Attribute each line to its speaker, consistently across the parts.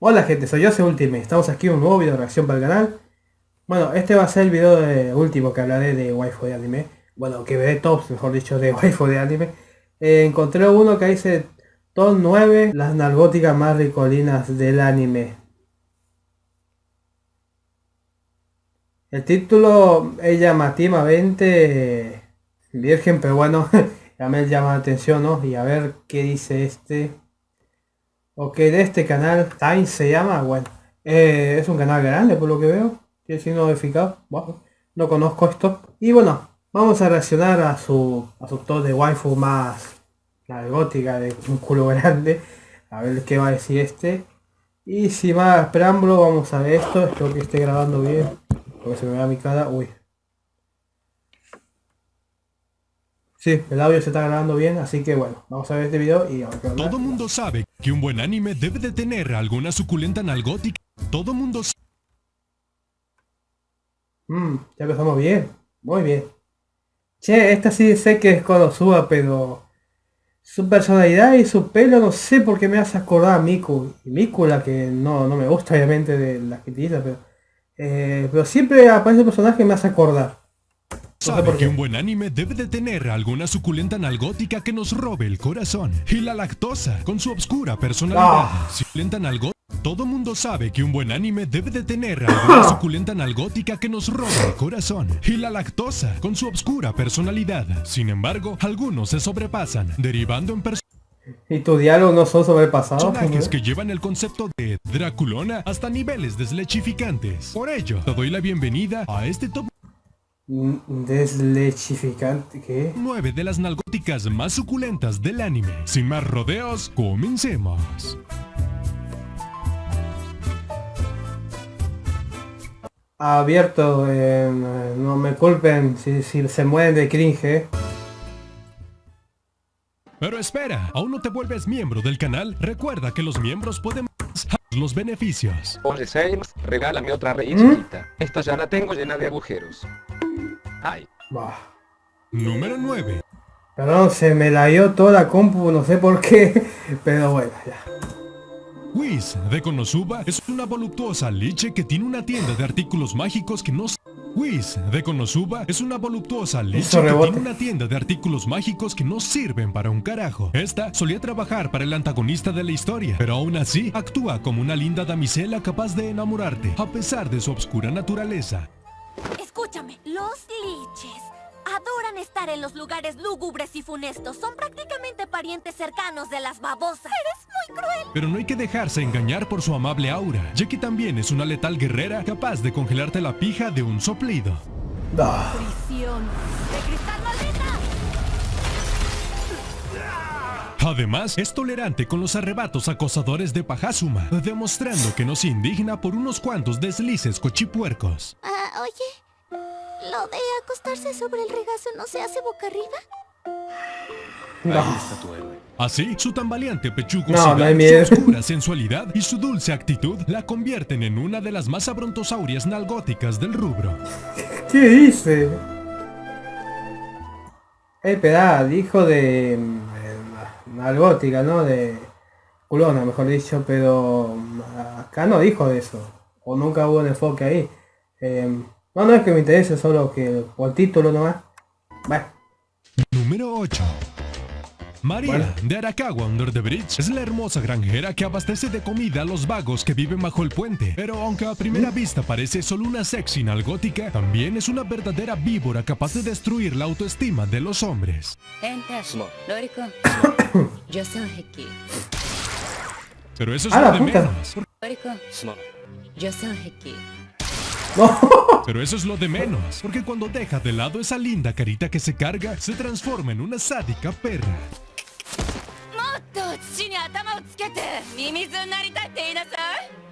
Speaker 1: Hola gente, soy yo, Ultimate. Estamos aquí en un nuevo video de reacción para el canal. Bueno, este va a ser el video de- último que hablaré de waifu de anime. Bueno, que veré tops, mejor dicho, de waifu de anime. Eh, encontré uno que dice Top 9, las nargóticas más ricolinas del anime. El título es llamativamente virgen, pero bueno, ya me llama la atención, ¿no? Y a ver qué dice este. Ok, de este canal, Time se llama, bueno, eh, es un canal grande por lo que veo, tiene signo verificado, bueno, no conozco esto. Y bueno, vamos a reaccionar a su, a su top de waifu más la gótica de un culo grande, a ver qué va a decir este. Y sin más preámbulo, vamos a ver esto, espero que esté grabando bien, porque se me vea mi cara, uy. Sí, el audio se está grabando bien, así que bueno, vamos a ver este video y a ver qué onda.
Speaker 2: Todo mundo sabe que un buen anime debe de tener alguna suculenta nalgótica. Todo mundo s-
Speaker 1: Mmm, ya empezamos bien, muy bien. Che, esta sí sé que es Konosuba, pero su personalidad y su pelo no sé por qué me hace acordar a Miku. Y Miku la que no, no me gusta obviamente de las que utiliza, pero, eh, pero siempre aparece un personaje que me hace acordar.
Speaker 2: Sabe
Speaker 1: por
Speaker 2: que
Speaker 1: qué.
Speaker 2: un buen anime debe de tener alguna suculenta nalgótica que nos robe el corazón. Y la lactosa, con su obscura personalidad.
Speaker 1: Ah.
Speaker 2: Suculenta nalgó- Todo mundo sabe que un buen anime debe de tener alguna suculenta nalgótica que nos robe el corazón. Y la lactosa, con su obscura personalidad. Sin embargo, algunos se sobrepasan, derivando en personas
Speaker 1: ¿Y tu diálogo no son sobrepasados?
Speaker 2: personajes que llevan el concepto de Draculona hasta niveles deslechificantes. Por ello, te doy la bienvenida a este top
Speaker 1: Deslechificante, ¿qué?
Speaker 2: 9 de las nalgóticas más suculentas del anime. Sin más rodeos, comencemos.
Speaker 1: Abierto, eh, no me culpen si, si se mueren de cringe. eh.
Speaker 2: Pero espera, ¿aún no te vuelves miembro del canal? Recuerda que los miembros pueden los beneficios.
Speaker 3: Oye James, regálame otra
Speaker 1: ¿Mm?
Speaker 3: chiquita. Esta ya la tengo llena de agujeros. Ay,
Speaker 1: Bah.
Speaker 2: Número 9.
Speaker 1: Perdón, se me la dio toda la compu, no sé por qué, pero bueno, ya.
Speaker 2: Whis de Konosuba es una voluptuosa liche que tiene una tienda de artículos mágicos que no... Whis de Konosuba es una voluptuosa liche que tiene una tienda de artículos mágicos que no sirven para un carajo. Esta solía trabajar para el antagonista de la historia, pero aún así actúa como una linda damisela capaz de enamorarte, a pesar de su obscura naturaleza.
Speaker 4: Escúchame, los liches adoran estar en los lugares lúgubres y funestos. Son prácticamente parientes cercanos de las babosas. Eres muy cruel.
Speaker 2: Pero no hay que dejarse engañar por su amable aura, ya que también es una letal guerrera capaz de congelarte la pija de un soplido.
Speaker 1: Ah,
Speaker 4: Prisión de cristal
Speaker 2: Además, es tolerante con los arrebatos acosadores de Pajasuma, demostrando que no se indigna por unos cuantos deslices cochipuercos.
Speaker 4: Ah, oye, ¿lo de acostarse sobre el regazo no se hace boca arriba?
Speaker 1: no.
Speaker 2: Así, su tambaleante
Speaker 1: No,
Speaker 2: pechugosidad,
Speaker 1: no miedo.
Speaker 2: su oscura sensualidad y su dulce actitud la convierten en una de las más abrontosaurias nalgóticas del rubro.
Speaker 1: ¿Qué dice? El pedal, hijo de... mm, Nalgótica, ¿no? De... Culona, mejor dicho, pero... mm, Acá no dijo eso. O nunca hubo un enfoque ahí. Eh, no, no es que me interese, solo que por título nomás. Bueno,
Speaker 2: Número 8. María de Aracagua Under the Bridge es la hermosa granjera que abastece de comida a los vagos que viven bajo el puente. Pero aunque a primera vista parece solo una sexy nalgótica, también es una verdadera víbora capaz de destruir la autoestima de los hombres. Pero eso es lo de menos. Pero eso es lo de menos, porque cuando deja de lado esa linda carita que se carga, se transforma en una sádica perra.
Speaker 5: もっと土に頭をつけてミミズになりたいって言いなさい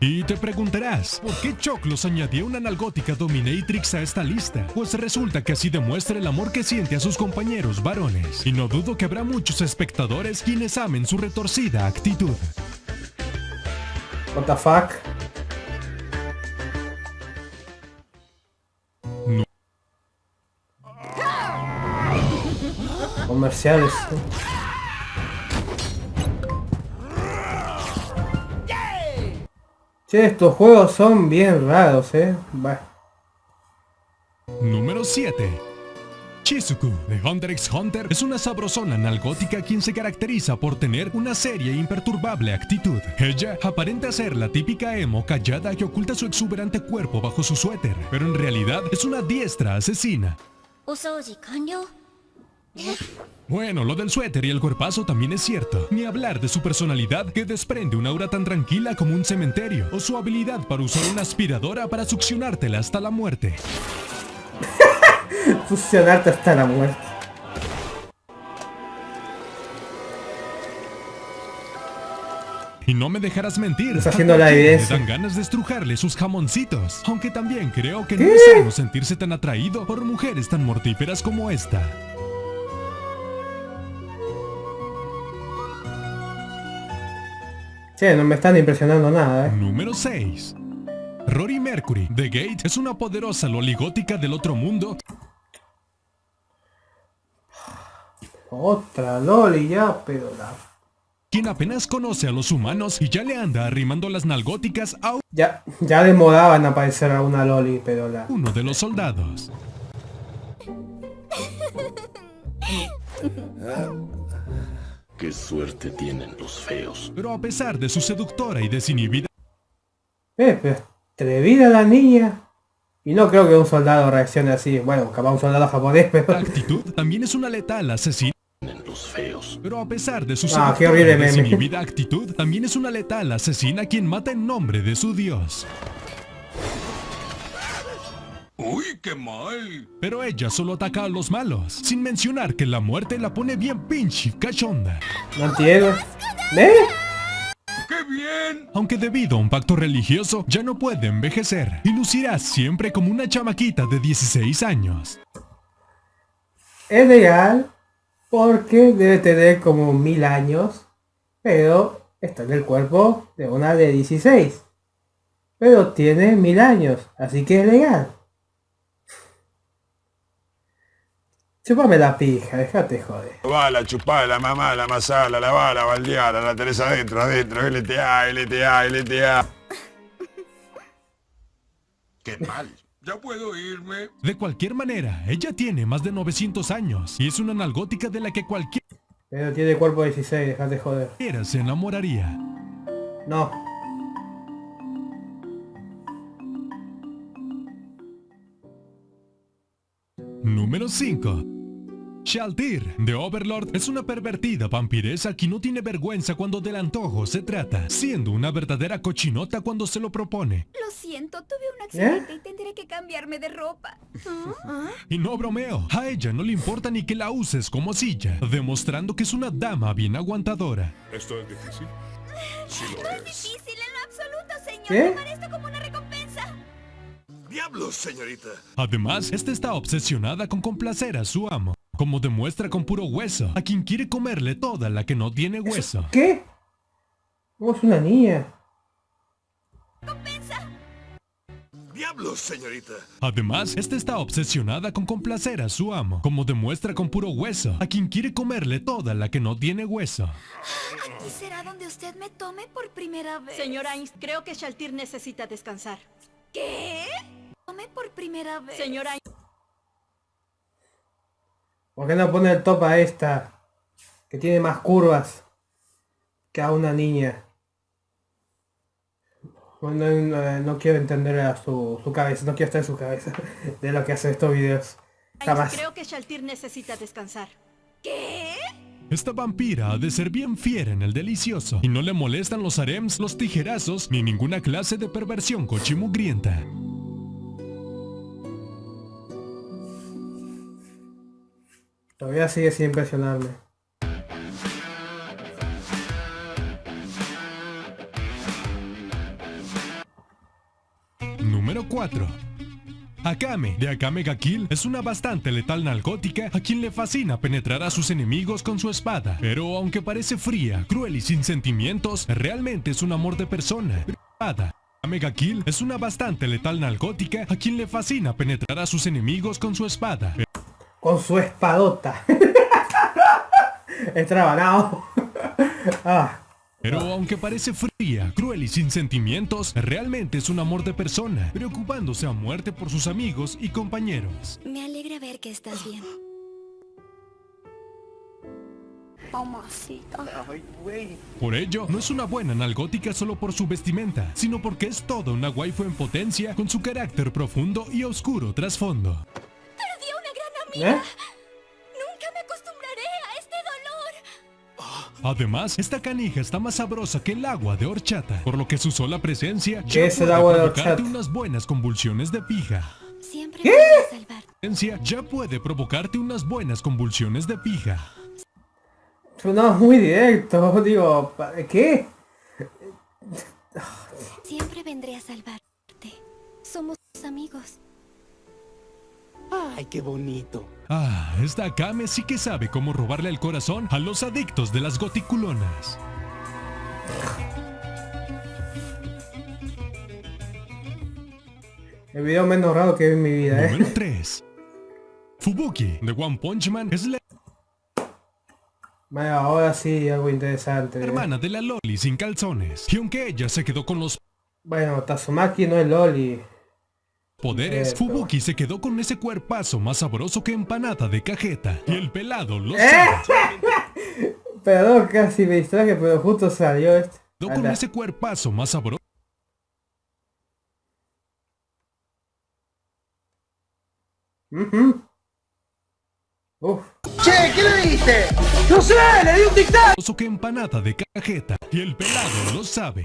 Speaker 2: Y te preguntarás, ¿por qué Choclos añadió una nalgótica dominatrix a esta lista? Pues resulta que así demuestra el amor que siente a sus compañeros varones. Y no dudo que habrá muchos espectadores quienes amen su retorcida actitud.
Speaker 1: What the fuck?
Speaker 2: No.
Speaker 1: Comerciales. Che, estos juegos son bien raros, eh. Bah.
Speaker 2: Número 7. Shizuku de Hunter x Hunter es una sabrosona analgótica quien se caracteriza por tener una seria e imperturbable actitud. Ella aparenta ser la típica emo callada que oculta su exuberante cuerpo bajo su suéter, pero en realidad es una diestra asesina. Bueno, lo del suéter y el cuerpazo también es cierto. Ni hablar de su personalidad que desprende una aura tan tranquila como un cementerio. O su habilidad para usar una aspiradora para succionártela hasta la muerte.
Speaker 1: Succionarte hasta la muerte.
Speaker 2: Y no me dejarás mentir.
Speaker 1: Está haciendo la idea.
Speaker 2: Me dan ganas de estrujarle sus jamoncitos. Aunque también creo que no es sano sentirse tan atraído por mujeres tan mortíferas como esta.
Speaker 1: Che, no me están impresionando nada, eh.
Speaker 2: Número 6. Rory Mercury, The Gate, es una poderosa loligótica del otro mundo
Speaker 1: Otra Loli ya, pero la...
Speaker 2: quien apenas conoce a los humanos y ya le anda arrimando las nalgóticas a
Speaker 1: Ya, ya demoraban aparecer a una Loli, pero la...
Speaker 2: uno de los soldados.
Speaker 6: Qué suerte tienen los feos.
Speaker 2: Pero a pesar de su seductora y desinhibida
Speaker 1: Eh, pero atrevida la niña. Y no creo que un soldado reaccione así. Bueno, capaz un soldado japonés, pero...
Speaker 2: actitud, también es una letal asesina.
Speaker 6: Los feos.
Speaker 2: Pero a pesar de su
Speaker 1: Ah,
Speaker 2: seductora y desinhibida actitud, también es una letal asesina quien mata en nombre de su dios.
Speaker 6: ¡Uy, qué mal!
Speaker 2: Pero ella solo ataca a los malos, sin mencionar que la muerte la pone bien pinche cachonda.
Speaker 1: No entiendo. ¿Eh?
Speaker 6: ¡Qué bien!
Speaker 2: Aunque debido a un pacto religioso ya no puede envejecer y lucirá siempre como una chamaquita de 16 años.
Speaker 1: Es legal porque debe tener como mil años, pero está en el cuerpo de una de 16. Pero tiene mil años, así que es legal. Chúpame la pija, déjate joder.
Speaker 7: Bala, chupala, mamala, masala, la bala, baldeala, la tenés adentro, adentro, LTA, LTA, LTA.
Speaker 6: ¡Qué mal! ¿Ya puedo irme?
Speaker 2: De cualquier manera, ella tiene más de 900 años y es una analgótica de la que cualquiera
Speaker 1: Pero tiene cuerpo de 16, déjate joder.
Speaker 2: se enamoraría.
Speaker 1: No.
Speaker 2: Número 5. Shaltir, de Overlord, es una pervertida vampiresa que no tiene vergüenza cuando del antojo se trata, siendo una verdadera cochinota cuando se lo propone.
Speaker 5: Lo siento, tuve un
Speaker 1: accidente
Speaker 5: y tendré que cambiarme de ropa.
Speaker 2: Y no bromeo, a ella no le importa ni que la uses como silla, demostrando que es una dama bien aguantadora.
Speaker 7: ¿Esto es difícil?
Speaker 5: No es difícil en lo absoluto, señor.
Speaker 1: ¿Qué?
Speaker 5: Tomar esto como una recompensa.
Speaker 7: ¡Diablos, señorita!
Speaker 2: Además, esta está obsesionada con complacer a su amo, como demuestra con puro hueso, a quien quiere comerle toda la que no tiene hueso.
Speaker 1: ¿Qué? ¿Cómo es una niña?
Speaker 7: ¡Diablos, señorita!
Speaker 2: Además, esta está obsesionada con complacer a su amo, como demuestra con puro hueso, a quien quiere comerle toda la que no tiene hueso.
Speaker 5: ¿Y será donde usted me tome por primera vez?
Speaker 8: Señora Ainz, creo que Shaltir necesita descansar.
Speaker 5: ¿Qué? Tome por primera vez.
Speaker 8: Señora Ainz,
Speaker 1: ¿Por qué no pone el top a esta? Que tiene más curvas que a una niña. Bueno, no, no quiero entender a su, su cabeza, no quiero estar en su cabeza de lo que hace estos videos. Jamás.
Speaker 8: creo que Shaltir necesita descansar.
Speaker 5: ¿Qué?
Speaker 2: Esta vampira ha de ser bien fiera en el delicioso, y no le molestan los harems, los tijerazos, ni ninguna clase de perversión cochimugrienta.
Speaker 1: Todavía sigue sin impresionarme.
Speaker 2: Número 4. Akame, de Akame ga Kill, es una bastante letal nalgótica a quien le fascina penetrar a sus enemigos con su espada. Pero aunque parece fría, cruel y sin sentimientos, realmente es un amor de persona. Espada. Akame ga Kill es una bastante letal nalgótica a quien le fascina penetrar a sus enemigos con su espada.
Speaker 1: Con su espadota. es trabanado. ah,
Speaker 2: Pero aunque parece fría, cruel y sin sentimientos, realmente es un amor de persona, preocupándose a muerte por sus amigos y compañeros.
Speaker 4: Me alegra ver que estás bien.
Speaker 2: Por ello, no es una buena nalgótica solo por su vestimenta, sino porque es toda una waifu en potencia con su carácter profundo y oscuro trasfondo.
Speaker 1: ¿Eh?
Speaker 4: Nunca me acostumbraré a este dolor.
Speaker 2: Además, esta canija está más sabrosa que el agua de horchata, por lo que su sola presencia
Speaker 1: ¿Qué es el
Speaker 2: puede
Speaker 1: agua de horchata?
Speaker 2: unas buenas convulsiones de pija.
Speaker 4: Siempre a salvar.
Speaker 2: Presencia ya puede provocarte unas buenas convulsiones de pija.
Speaker 1: Sonaba muy directo, digo, ¿qué?
Speaker 4: Siempre vendré a salvarte. Somos amigos.
Speaker 9: Ay, qué bonito.
Speaker 2: Ah, esta Akame sí que sabe cómo robarle el corazón a los adictos de las goticulonas.
Speaker 1: El video menos raro que vi en mi vida, ¿eh?
Speaker 2: Número 3. Fubuki de One Punch Man es la
Speaker 1: Bueno, ahora sí, algo interesante. ¿eh?
Speaker 2: hermana de la Loli sin calzones. Y aunque ella se quedó con los
Speaker 1: Bueno, Tazumaki no es Loli.
Speaker 2: Poderes,
Speaker 1: Cierto.
Speaker 2: Fubuki se quedó con ese cuerpazo más sabroso que empanada de cajeta. Y el pelado lo
Speaker 1: ¿Eh?
Speaker 2: sabe.
Speaker 1: Perdón, casi me distraje, pero justo salió esto.
Speaker 2: Quedó con
Speaker 1: Anda.
Speaker 2: ese cuerpazo más sabroso.
Speaker 1: Ujú. Uf.
Speaker 2: que empanada de cajeta. Y el pelado lo sabe.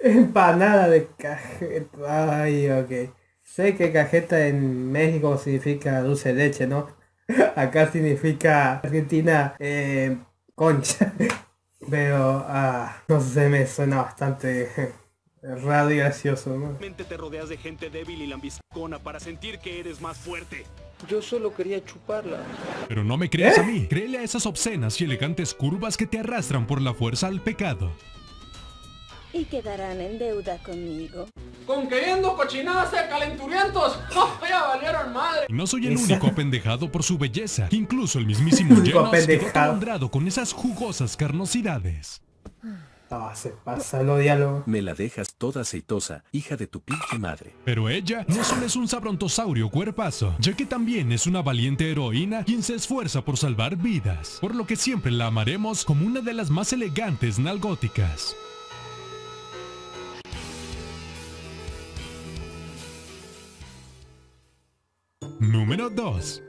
Speaker 1: Empanada de cajeta. Ay, ok. Sé que cajeta en México significa dulce de leche, ¿no? Acá significa Argentina eh, concha. Pero, ah, no sé, me suena bastante raro y gracioso, ¿no?
Speaker 9: Te rodeas de gente débil y lambiscona para sentir que eres más fuerte.
Speaker 3: Yo solo quería chuparla.
Speaker 2: Pero no me creas a mí. Créele a esas obscenas y elegantes curvas que te arrastran por la fuerza al pecado.
Speaker 10: Y quedarán en deuda conmigo.
Speaker 11: Con queriendo cochinadas de calenturientos. ¡Oh, ya valieron madre!
Speaker 2: No soy el único apendejado por su belleza. Incluso el mismísimo Genos quedó con esas jugosas carnosidades.
Speaker 1: Ah, se pasa lo diálogo.
Speaker 12: Me la dejas toda aceitosa, hija de tu pinche madre.
Speaker 2: Pero ella no solo es un sabrontosaurio cuerpazo, ya que también es una valiente heroína quien se esfuerza por salvar vidas, por lo que siempre la amaremos como una de las más elegantes nalgóticas. Número 2.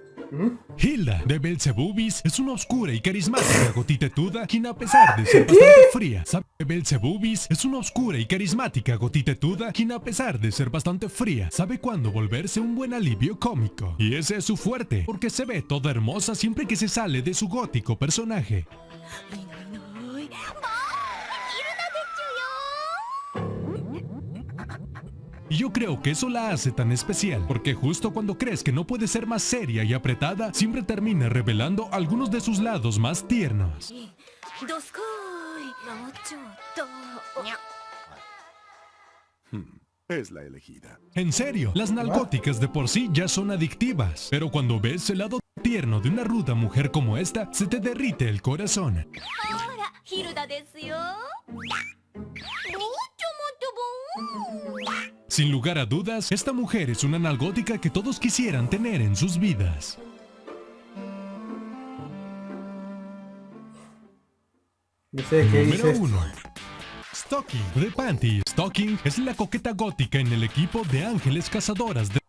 Speaker 2: Hilda de Belzebubis es una oscura y carismática gotitetuda quien a pesar de ser bastante fría, sabe Belzebubis es una oscura y carismática gotitetuda quien a pesar de ser bastante fría, sabe cuándo volverse un buen alivio cómico. Y ese es su fuerte, porque se ve toda hermosa siempre que se sale de su gótico personaje. Y yo creo que eso la hace tan especial, porque justo cuando crees que no puede ser más seria y apretada, siempre termina revelando algunos de sus lados más tiernos.
Speaker 7: Es la elegida.
Speaker 2: En serio, las nalgóticas de por sí ya son adictivas, pero cuando ves el lado tierno de una ruda mujer como esta, se te derrite el corazón.
Speaker 4: ほら、
Speaker 2: sin lugar a dudas, esta mujer es una analgótica que todos quisieran tener en sus vidas.
Speaker 1: No sé qué
Speaker 2: Número 1. Stocking de Panty. Stocking es la coqueta gótica en el equipo de Ángeles Cazadoras de...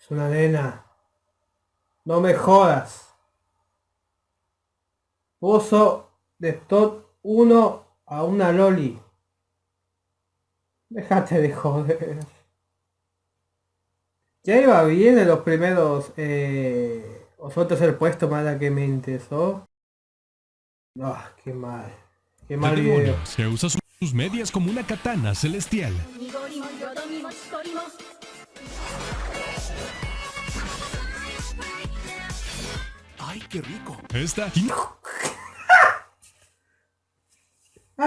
Speaker 1: Es una nena. No me jodas. Pozo de Tot 1 a una Loli. Déjate de joder. Ya iba bien en los primeros... Eh, o fue tercer puesto más la que me interesó. No, qué mal. Qué mal video.
Speaker 2: Se usa sus medias como una katana celestial.
Speaker 12: ¡Ay, qué rico!
Speaker 2: Esta...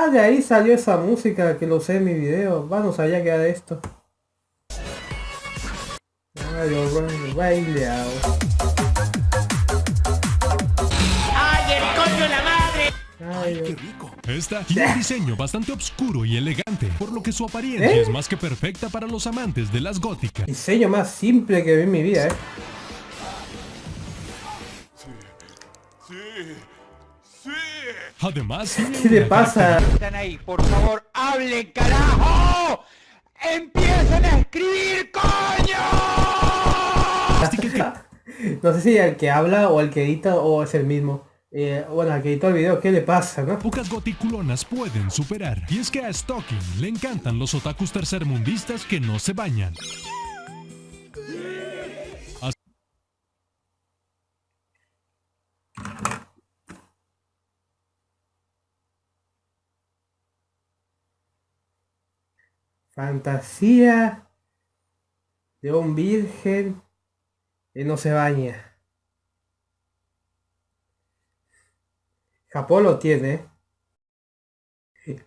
Speaker 1: Ah, de ahí salió esa música que lo usé en mi video. Vamos allá que era de esto. Radio Ray- Radio.
Speaker 11: ¡Ay, el coño la madre!
Speaker 12: ¡Ay, qué rico!
Speaker 2: Esta tiene un diseño bastante oscuro y elegante, por lo que su apariencia
Speaker 1: ¿Eh?
Speaker 2: es más que perfecta para los amantes de las góticas.
Speaker 1: Diseño más simple que vi en mi vida, eh.
Speaker 2: Además,
Speaker 1: ¿Qué le pasa?
Speaker 13: Están ahí, por favor, hablen, carajo. ¡Empiecen a escribir, coño!
Speaker 1: No sé si el que habla o el que edita o es el mismo. Eh, bueno, al que editó el video, ¿qué le pasa, no?
Speaker 2: Pocas goticulonas pueden superar. Y es que a Stocking le encantan los otakus tercermundistas que no se bañan.
Speaker 1: Fantasía de un virgen que no se baña. Japón lo tiene.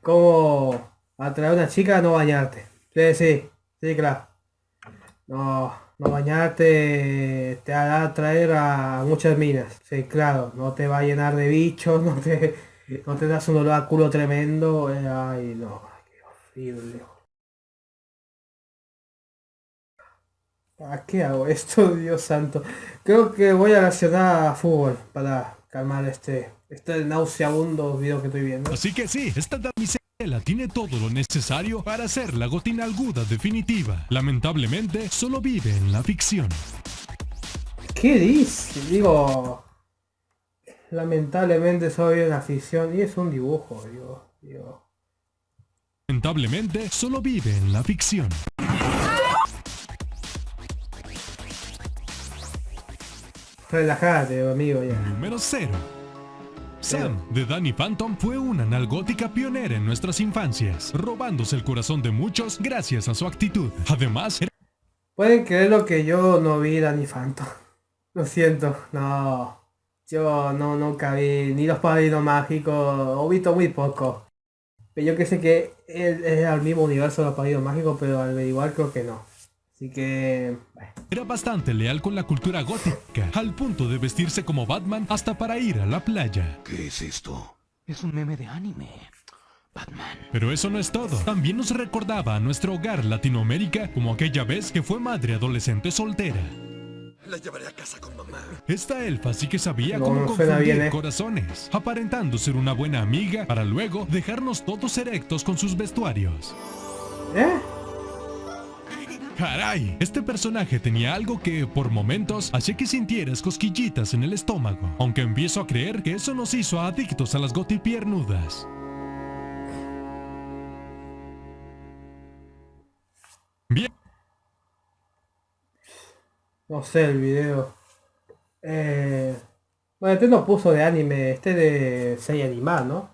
Speaker 1: Como atraer a una chica a no bañarte. Sí, sí, claro. No, no bañarte te hará atraer a muchas minas. Sí, claro, no te va a llenar de bichos, no te, no te das un olor a culo tremendo. Ay, no, qué horrible. ¿A qué hago esto, Dios santo? Creo que voy a reaccionar a fútbol para calmar este, este nauseabundo video que estoy viendo.
Speaker 2: Así que sí, esta damisela tiene todo lo necesario para ser la gotina aguda definitiva. Lamentablemente, solo vive en la ficción.
Speaker 1: ¿Qué dice? Digo, lamentablemente soy una afición y es un dibujo, digo, digo.
Speaker 2: Lamentablemente, solo vive en la ficción.
Speaker 1: Relájate, amigo, ya.
Speaker 2: Número 0. Sam, de Danny Phantom, fue una analgótica pionera en nuestras infancias, robándose el corazón de muchos gracias a su actitud. Además, era
Speaker 1: Pueden creer lo que yo no vi Danny Phantom. Lo siento, no. Yo no nunca vi ni los padrinos mágicos, o visto muy poco. Pero yo que sé que él es al mismo universo de los padrinos mágicos, pero al igual creo que no. Así que... bueno.
Speaker 2: era bastante leal con la cultura gótica, al punto de vestirse como Batman hasta para ir a la playa.
Speaker 6: ¿Qué es esto?
Speaker 13: Es un meme de anime. Batman.
Speaker 2: Pero eso no es todo. También nos recordaba a nuestro hogar Latinoamérica como aquella vez que fue madre adolescente soltera.
Speaker 6: La llevaré a casa con mamá.
Speaker 2: Esta elfa sí que sabía
Speaker 1: No,
Speaker 2: cómo
Speaker 1: no
Speaker 2: confundir
Speaker 1: bien, ¿eh?
Speaker 2: corazones, aparentando ser una buena amiga para luego dejarnos todos erectos con sus vestuarios.
Speaker 1: ¿Eh?
Speaker 2: Caray, este personaje tenía algo que, por momentos, hacía que sintieras cosquillitas en el estómago, aunque empiezo a creer que eso nos hizo adictos a las gotipiernudas. Bien.
Speaker 1: No sé el video. Eh, bueno, este no puso de anime, este de serie animada, ¿no?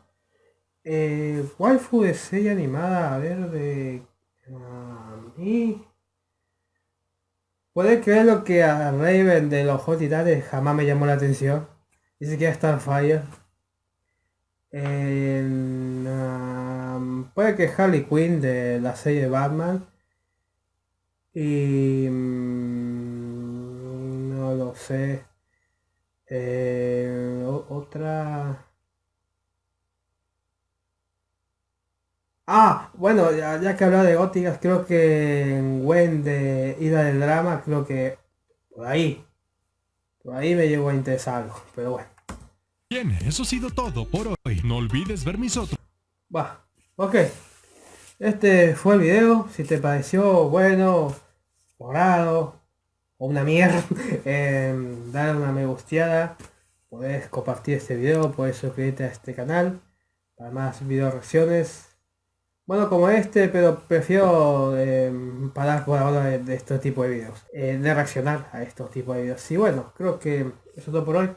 Speaker 1: Eh, waifu de serie animada, a ver, de... A mí... Puede creer lo que a Raven de los Hot Titanes jamás me llamó la atención. Que es Starfire. En, um, puede que Harley Quinn de la serie de Batman. Y... mm, no lo sé. Eh, otra... Ah, bueno, ya, ya que hablaba de góticas, creo que en Gwen de Ida del Drama, creo que por ahí, por ahí me llegó a interesar algo, pero bueno.
Speaker 2: Bien, eso ha sido todo por hoy. No olvides ver mis otros.
Speaker 1: Va, ok. Este fue el video. Si te pareció bueno, o raro, o una mierda, em, dale una me gusteada. Podés compartir este video, podés suscribirte a este canal para más video reacciones. Bueno, como este, pero prefiero em, parar por ahora de, de este tipo de videos. eh, de reaccionar a estos tipos de videos. Y bueno, creo que eso es todo por hoy.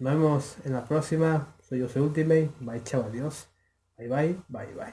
Speaker 1: Nos vemos en la próxima. Soy yo, soy Ultimate. Bye, chao, adiós. Bye, bye, bye, bye.